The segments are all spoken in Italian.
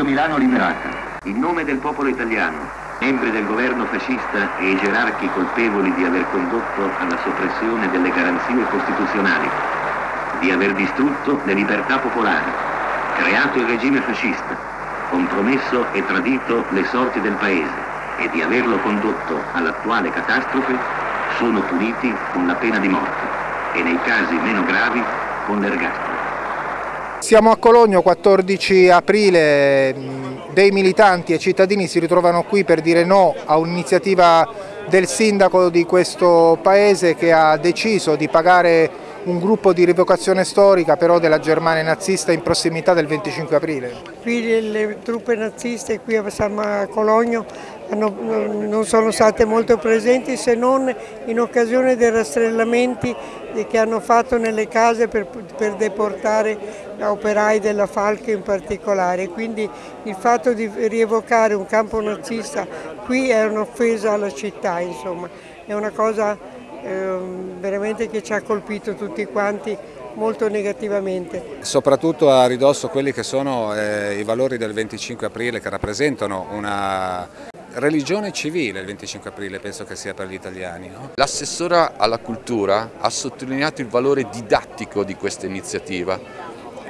Radio Milano Liberata. In nome del popolo italiano, membri del governo fascista e i gerarchi colpevoli di aver condotto alla soppressione delle garanzie costituzionali, di aver distrutto le libertà popolari, creato il regime fascista, compromesso e tradito le sorti del Paese e di averlo condotto all'attuale catastrofe, sono puniti con la pena di morte e nei casi meno gravi con l'ergastolo. Siamo a Cologno, 14 aprile, dei militanti e cittadini si ritrovano qui per dire no a un'iniziativa del sindaco di questo paese che ha deciso di pagare un gruppo di rievocazione storica però della Germania nazista in prossimità del 25 aprile. Qui le truppe naziste qui a Cologno hanno, non sono state molto presenti se non in occasione dei rastrellamenti che hanno fatto nelle case per, per deportare operai della Falche in particolare. Quindi il fatto di rievocare un campo nazista qui è un'offesa alla città, insomma. è una cosa eh, veramente che ci ha colpito tutti quanti molto negativamente. Soprattutto a ridosso quelli che sono eh, i valori del 25 aprile che rappresentano una religione civile il 25 aprile penso che sia per gli italiani. No? L'assessora alla cultura ha sottolineato il valore didattico di questa iniziativa,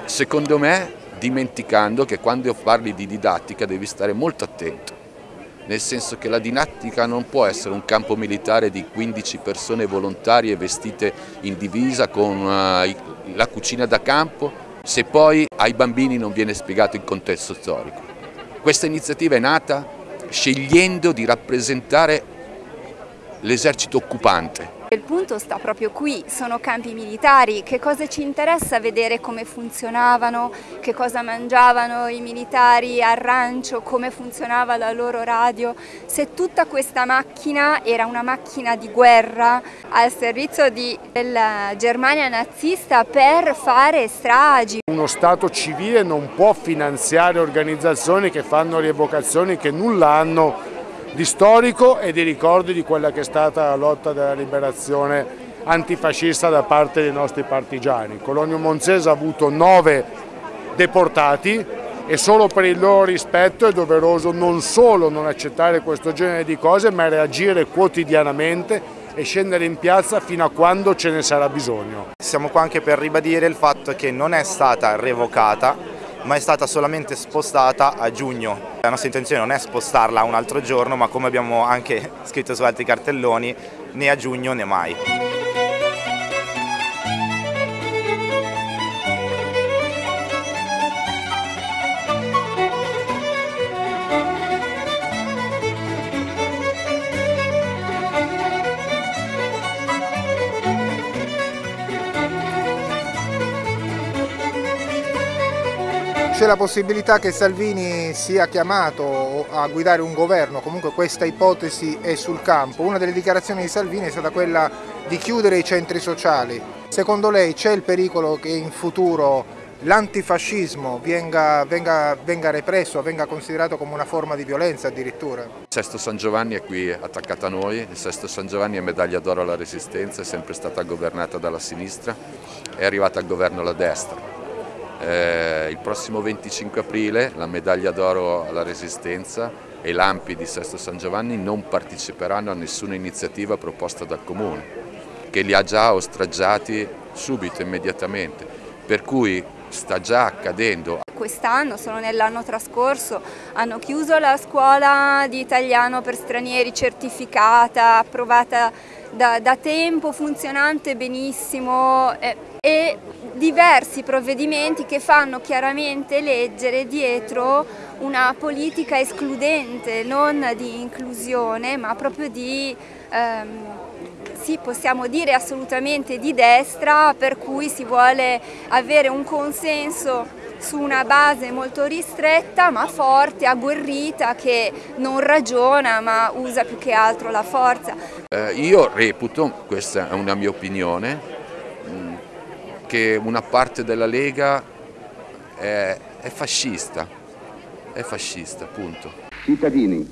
secondo me dimenticando che quando parli di didattica devi stare molto attento, nel senso che la didattica non può essere un campo militare di 15 persone volontarie vestite in divisa con uh, la cucina da campo, se poi ai bambini non viene spiegato il contesto storico. Questa iniziativa è nata scegliendo di rappresentare l'esercito occupante. Il punto sta proprio qui, sono campi militari, che cosa ci interessa vedere come funzionavano, che cosa mangiavano i militari al rancio, come funzionava la loro radio, se tutta questa macchina era una macchina di guerra al servizio di, della Germania nazista per fare stragi. Uno Stato civile non può finanziare organizzazioni che fanno rievocazioni che nulla hanno di storico e di ricordi di quella che è stata la lotta della liberazione antifascista da parte dei nostri partigiani. Colonio Monzese ha avuto nove deportati e solo per il loro rispetto è doveroso non solo non accettare questo genere di cose ma reagire quotidianamente e scendere in piazza fino a quando ce ne sarà bisogno. Siamo qua anche per ribadire il fatto che non è stata revocata ma è stata solamente spostata a giugno. La nostra intenzione non è spostarla un altro giorno, ma come abbiamo anche scritto su altri cartelloni, né a giugno né mai. C'è la possibilità che Salvini sia chiamato a guidare un governo, comunque questa ipotesi è sul campo. Una delle dichiarazioni di Salvini è stata quella di chiudere i centri sociali. Secondo lei c'è il pericolo che in futuro l'antifascismo venga, venga, venga, represso, venga considerato come una forma di violenza addirittura? Il Sesto San Giovanni è qui attaccato a noi, il Sesto San Giovanni è medaglia d'oro alla resistenza, è sempre stata governata dalla sinistra, è arrivata al governo la destra eh, il prossimo 25 aprile la medaglia d'oro alla Resistenza e l'Ampi di Sesto San Giovanni non parteciperanno a nessuna iniziativa proposta dal Comune, che li ha già ostraggiati subito, immediatamente, per cui sta già accadendo. Quest'anno, solo nell'anno trascorso, hanno chiuso la scuola di italiano per stranieri certificata, approvata da, da tempo, funzionante benissimo eh, e diversi provvedimenti che fanno chiaramente leggere dietro una politica escludente, non di inclusione, ma proprio di, ehm, sì, possiamo dire assolutamente di destra, per cui si vuole avere un consenso su una base molto ristretta ma forte, agguerrita, che non ragiona ma usa più che altro la forza. Eh, io reputo, questa è una mia opinione, che una parte della Lega è, è fascista, è fascista, punto. Cittadini,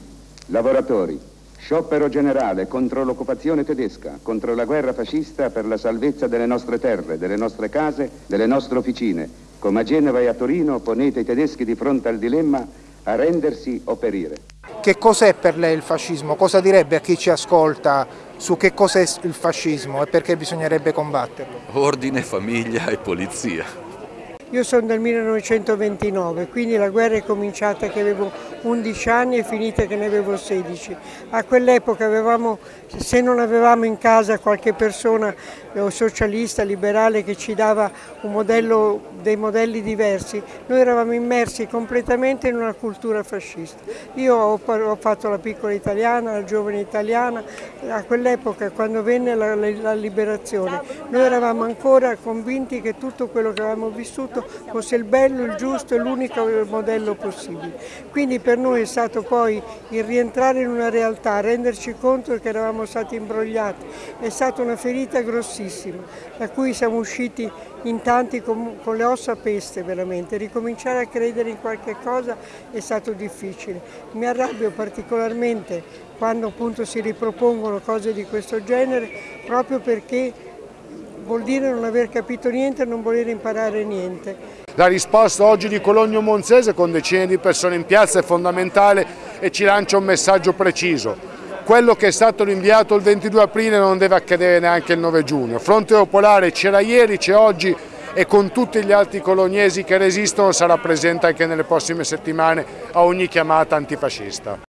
lavoratori, sciopero generale contro l'occupazione tedesca, contro la guerra fascista per la salvezza delle nostre terre, delle nostre case, delle nostre officine, come a Genova e a Torino ponete i tedeschi di fronte al dilemma arrendersi o perire. Che cos'è per lei il fascismo? Cosa direbbe a chi ci ascolta su che cos'è il fascismo e perché bisognerebbe combatterlo? Ordine, famiglia e polizia. Io sono del 1929, quindi la guerra è cominciata che avevo 11 anni e finita che ne avevo 16. A quell'epoca avevamo, se non avevamo in casa qualche persona eh, socialista, liberale che ci dava modello, dei modelli diversi, noi eravamo immersi completamente in una cultura fascista. Io ho, ho fatto la piccola italiana, la giovane italiana, a quell'epoca quando venne la, la liberazione noi eravamo ancora convinti che tutto quello che avevamo vissuto fosse il bello, il giusto e l'unico modello possibile. Quindi per noi è stato poi il rientrare in una realtà, renderci conto che eravamo stati imbrogliati, è stata una ferita grossissima, da cui siamo usciti in tanti con, con le ossa peste veramente, ricominciare a credere in qualche cosa è stato difficile. Mi arrabbio particolarmente quando appunto si ripropongono cose di questo genere proprio perché vuol dire non aver capito niente e non voler imparare niente. La risposta oggi di Cologno Monzese con decine di persone in piazza è fondamentale e ci lancia un messaggio preciso. Quello che è stato rinviato il 22 aprile non deve accadere neanche il 9 giugno. Fronte Popolare c'era ieri, c'è oggi e con tutti gli altri colognesi che resistono sarà presente anche nelle prossime settimane a ogni chiamata antifascista.